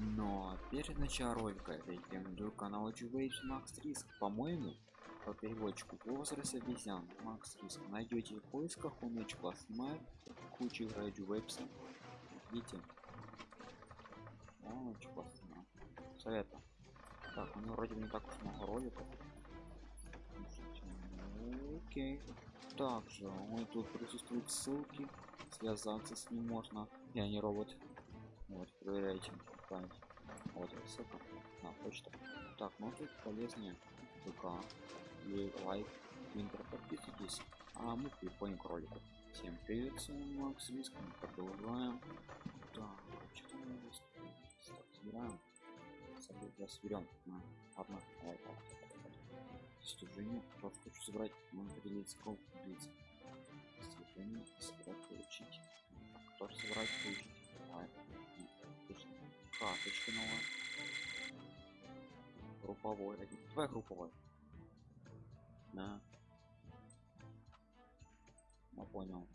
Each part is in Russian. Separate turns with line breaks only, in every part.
Но перед началом ролика рекомендую канал Waves Max Risk. По-моему, по переводчику возраст обезьян Max Risk найдете в поисках, он очень классно снимает кучу Radio Waves. Видите? Он очень классно снимает. Советую. Так, него вроде не так уж много роликов. Окей. Также он тут присутствуют ссылки, связаться с ним можно. Я не робот. Вот, проверяйте Вот эта ссылка на почту. Так, ну тут полезнее ВК или лайк, твинтер, подписывайтесь. А мы переходим к ролику. Всем привет, с вами Макс Риск, мы продолжаем. Так, что мы здесь собираем? Сейчас соберем. Одна, давай, так, достижение просто хочу собрать можно поделиться ком поделиться достижение собрать получить тоже собрать получить давай карточка новая групповой давай групповой. Да. Я понял.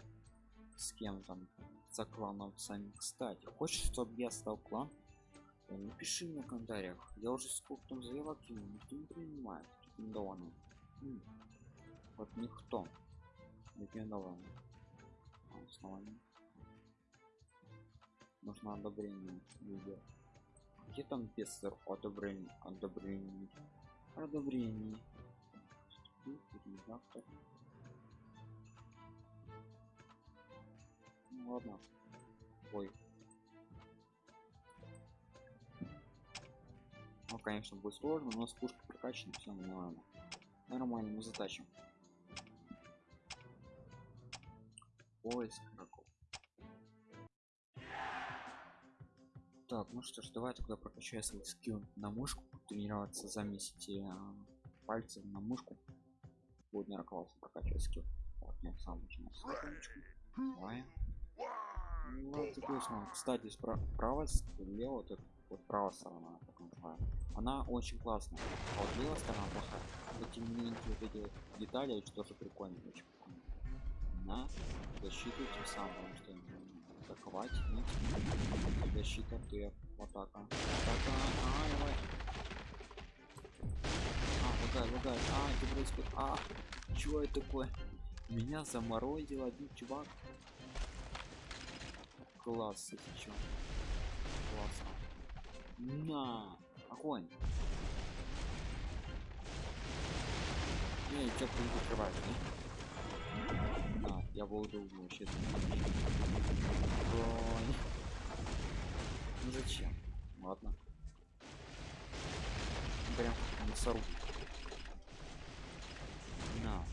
С кем там? За кланом сами кстати хочешь чтобы я стал клан? Напиши мне в комментариях. Я уже сколько там заявок кинул никто не принимает. Рекомендованный. Вот никто. Рекомендованный. Основание нужно одобрение видео где там пестер одобрение одобрение. Одобрение. Ну ладно. Ой. Ну конечно будет сложно но с пушкой прокачана все нормально нормально мы затащим. Поиск так ну что ж давай тогда прокачаю свой скилл на мышку тренироваться замесите а, пальцы на мышку. Будет наверное классно прокачивать скилл. Так, я сам начну давай. Вот такой кстати справа слева вот, вот правая сторона так называю она очень классная. А вот левая сторона плохая эти маленькие вот эти вот детали очень тоже прикольно очень прикольно на защиту тем самым что атаковать. Нет защита ты атака атака а, давай. А лагай лагай. А это происходит а чего это такое меня заморозил один чувак. Класс это чё. Классно на огонь. Что будет открывать не? А я буду вообще ну зачем? Ладно. Прям мясоруб на.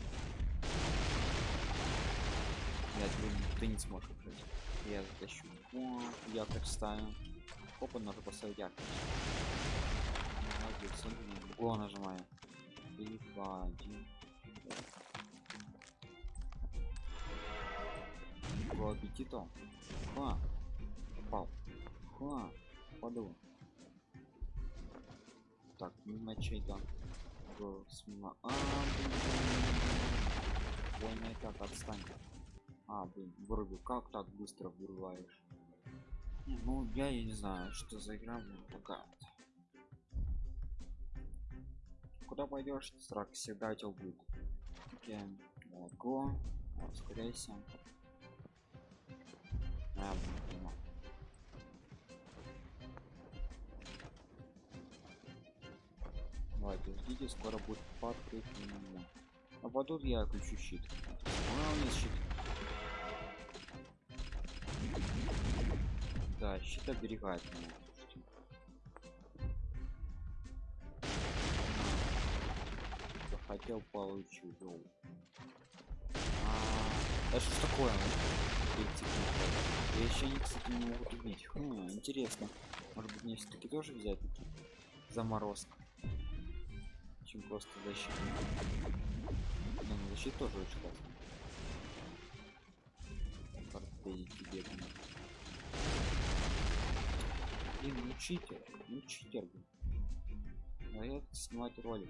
Я думаю ты не сможешь жить я затащу. О якорь ставим. Опа надо поставить якорь. Молодец го нажимаю 3 2 1 по аппетиту ха попал ха паду так мимо чей-то мимо а блин война так отстань. А блин вырубил как так быстро вырываешь. Ну я, я не знаю что за игра блин такая куда пойдешь? Срак всегда тебя будет. Окей го ускоряйся а, блин, давайте ждите скоро будет а потом я включу щит. А, у меня щит. Да щит оберегает меня захотел получу а, это что такое я еще не кстати не могут убить хм, интересно. Может быть мне все-таки тоже взять таки заморозка чем просто защита ну, защита тоже очень классно тебе блин ну читер ну читер блин. Я снимать ролик.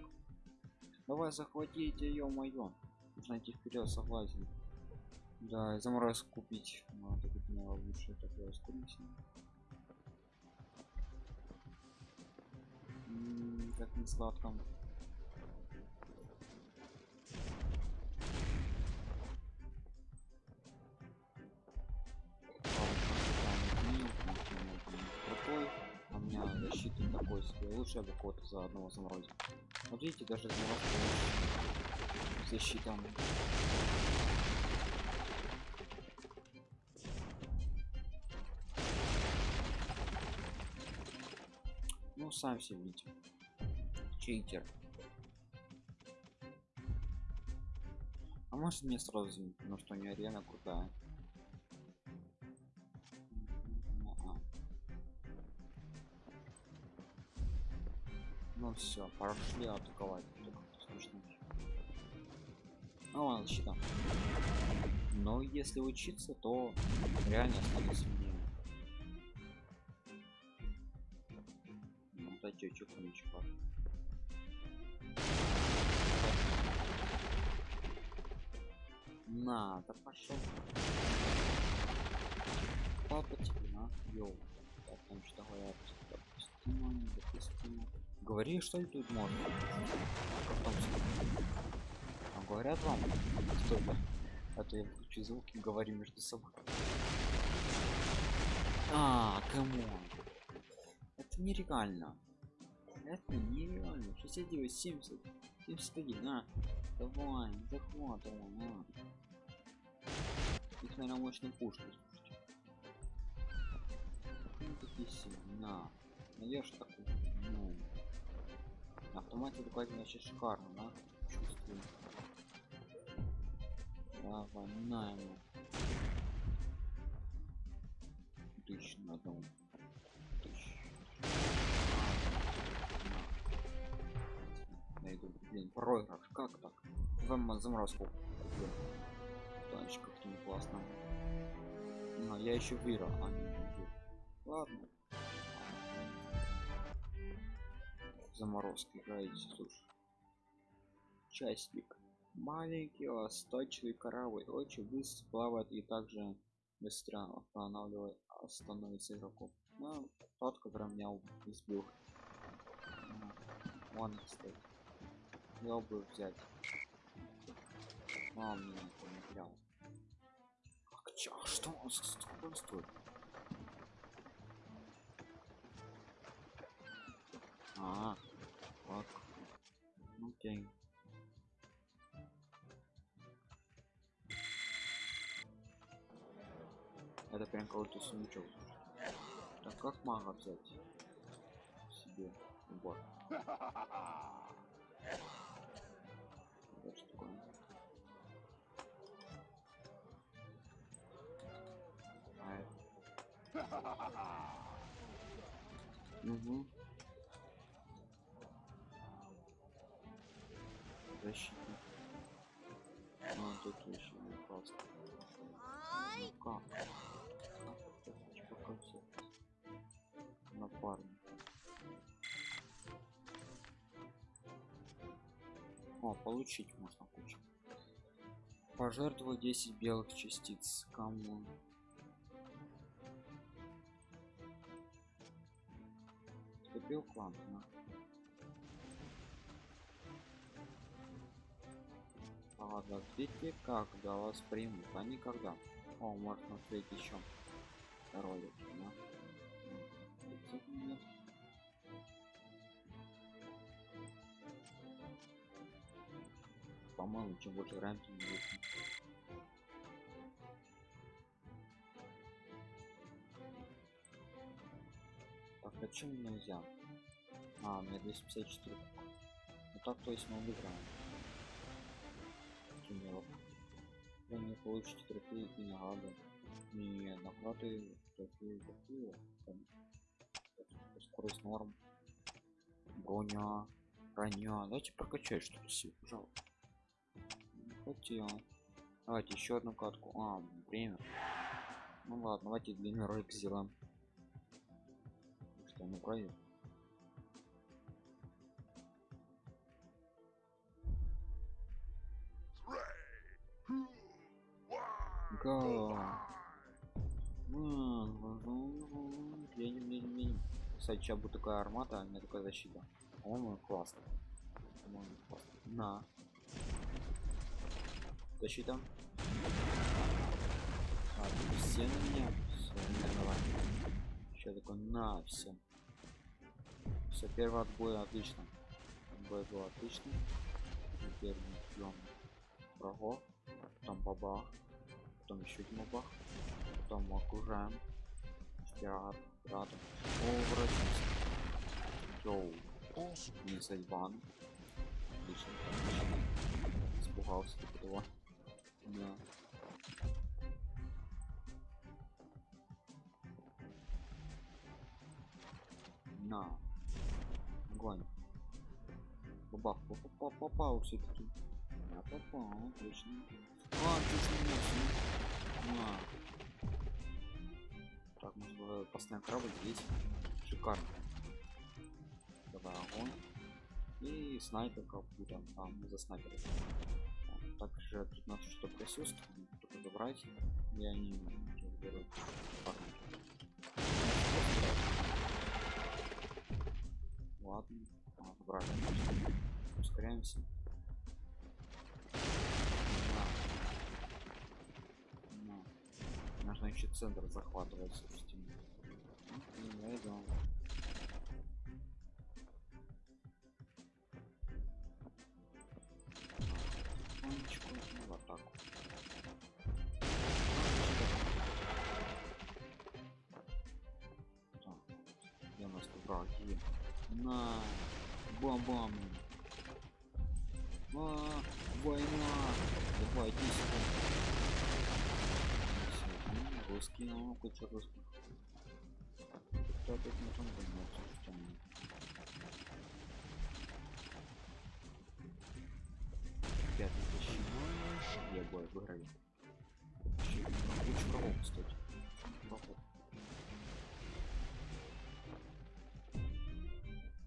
Давай захватите ее моё нужно идти вперед согласен да заморозку купить надо быть на лучше такое скорее как не сладко. Защиты такой себе. Лучше я бы кого-то за одного заморозил. Вот видите, даже заморозка лучше. Сам все видите. Читер. А может мне сразу извинить, потому что у нее арена крутая. Ну все, пошли атаковать. Смешно. Ну ладно, защита. Но если учиться, то реально станет чукничка. На, да пошел. Папа тебе на, йоу. Так, там что говорят, допустимо, недопустимо. Говори, что ли тут можно? Как там? А говорят вам, что это? А то я включу звуки, говорю между собой. А, come on. Это нереально. Это нереально. 69, 70, 71, а. Давай, захватывай, на. Их, наверное, пушки, слушайте. Ну, такие сильные, на. Наешь такой, ну. Автомате такой вообще шикарно, да? Чувствую. Давай, на ему. Тысяч на. Найду, блин, проигрыш, как так? Вам заморозку. Танчик как-то не классно. А, я еще выиграл, а не, выиграл. Ладно. Заморозка играете, слушай. Частник. Маленький восточный корабль очень быстро плавает и также быстро останавливает становится игроком. Ну, тот, который меня избил. Вон, кстати. Я бы взять. Он мне не взял. Как чё? Что он сколько он стоит? А, вот. Окей. Это прям какой-то сундучок. Так как мага взять? Себе убор. Угу. Защитник. А, тут еще не просто. Ну как? Типа концепт? Напарник. О, получить можно кучу. Пожертвовать 10 белых частиц. Кому? В клан? Ладно, видите, когда вас примут, а никогда. О, можно встретить еще ролик, да? По-моему, чем больше тем лучше. Так, а чем нельзя? А, у меня 254. Ну так, то есть мы выиграем. Туннелов. Вы не получите трофеи и награды. Не, награды, трофеи, трофеи. Там, Скорость норм. Броня. Броня. Давайте прокачать что-то себе, пожалуйста. Хотел. Давайте еще одну катку. А, время. Ну ладно, давайте длинный ролик сделаем. Что, ну правильно? М, Едем, едем, едем. Кстати, будет такая армата, а меня такая защита. По-моему, классно. По-моему, классно. На. Защита. А, все на меня. Все, давай. Еще такой на все. Все, первый отбой отлично. Отбой был отличный. Теперь мы ждем врагов. Бабах. Потом еще один бабах. Потом окружаем. Пират. Пиратом. О, врачимся. Йоу. Не Сайван. Отлично. Испугался этого. Да. На. Огонь. Бабах, попал, попал все-таки. Я попал, отлично. А. На. Так, можно было постоянно корабль здесь. Шикарно. Давай огонь. И снайперка будем там за снайпера. Также 15 штук присутствует, только забрать. Я не беру. Ладно, а, брали. Ускоряемся. Еще центр захватывать, собственно. Ну, я иду. Тихонечку, в атаку. Так, где у. А, война. Давай, иди сюда. Русский, ну, куча русских. Кто тут на том занимается, что они? Пятый тысяч. Я бой выиграли. Куча врагов, кстати.